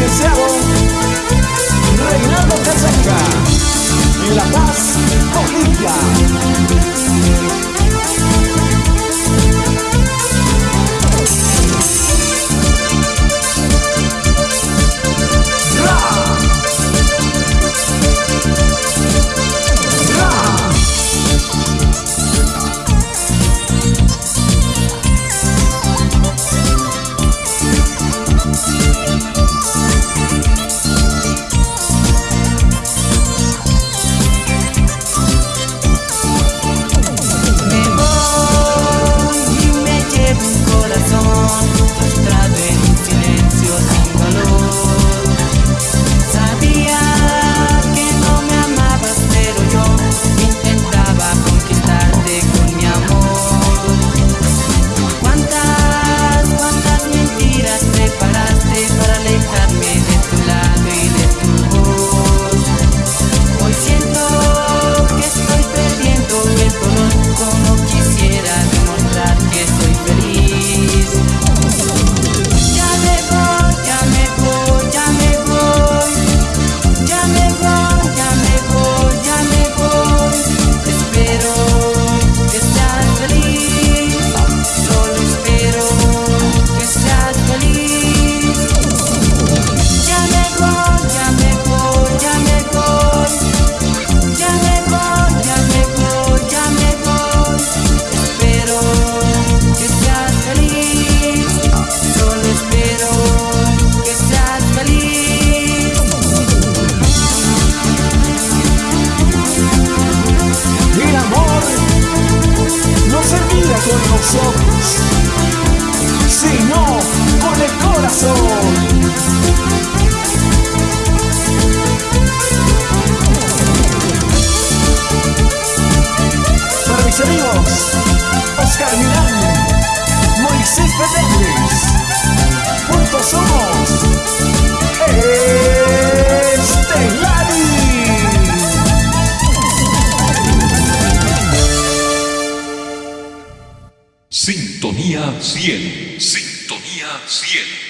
is ojos, sino con el corazón. Para mis amigos, Oscar Milán, Moisés Fernández, juntos somos Sintonía 100. Sintonía 100.